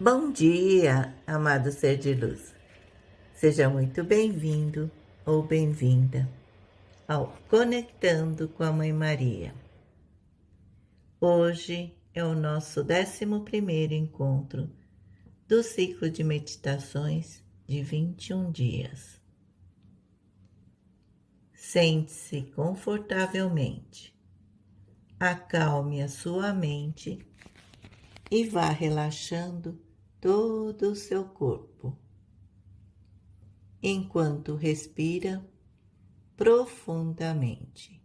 Bom dia, amado ser de luz. Seja muito bem-vindo ou bem-vinda ao Conectando com a Mãe Maria. Hoje é o nosso 11 encontro do ciclo de meditações de 21 dias. Sente-se confortavelmente, acalme a sua mente e vá relaxando todo o seu corpo, enquanto respira profundamente.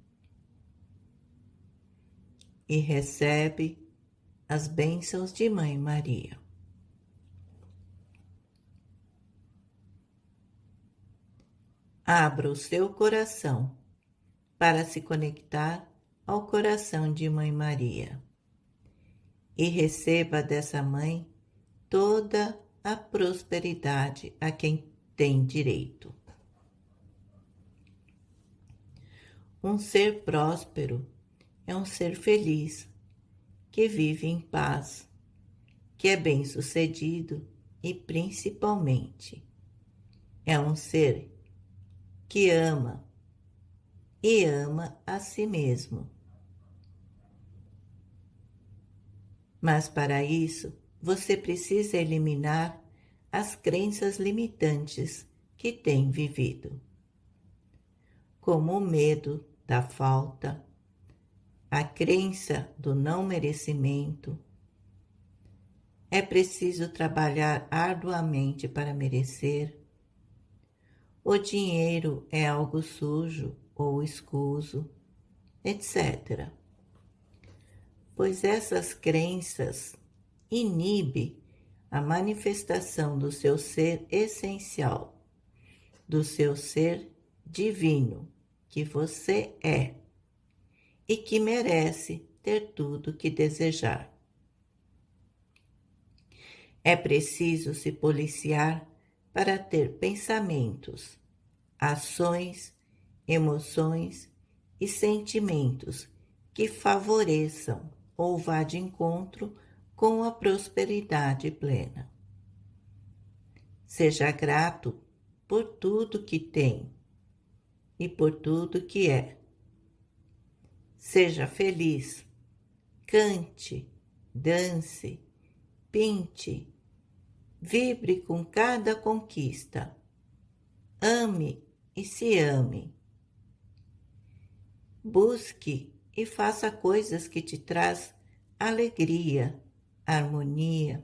E recebe as bênçãos de Mãe Maria. Abra o seu coração para se conectar ao coração de Mãe Maria. E receba dessa mãe toda a prosperidade a quem tem direito. Um ser próspero é um ser feliz, que vive em paz, que é bem-sucedido e, principalmente, é um ser que ama e ama a si mesmo. Mas para isso, você precisa eliminar as crenças limitantes que tem vivido, como o medo da falta, a crença do não merecimento. É preciso trabalhar arduamente para merecer. O dinheiro é algo sujo ou escuso, etc pois essas crenças inibe a manifestação do seu ser essencial, do seu ser divino, que você é e que merece ter tudo que desejar. É preciso se policiar para ter pensamentos, ações, emoções e sentimentos que favoreçam ou vá de encontro com a prosperidade plena. Seja grato por tudo que tem e por tudo que é. Seja feliz, cante, dance, pinte, vibre com cada conquista, ame e se ame. Busque e faça coisas que te traz alegria, harmonia,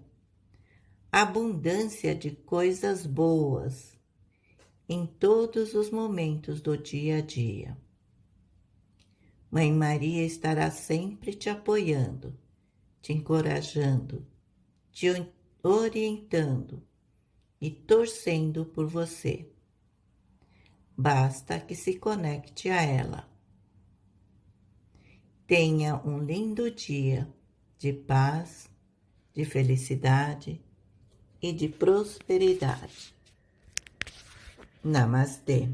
abundância de coisas boas em todos os momentos do dia a dia. Mãe Maria estará sempre te apoiando, te encorajando, te orientando e torcendo por você. Basta que se conecte a ela. Tenha um lindo dia de paz, de felicidade e de prosperidade. Namastê.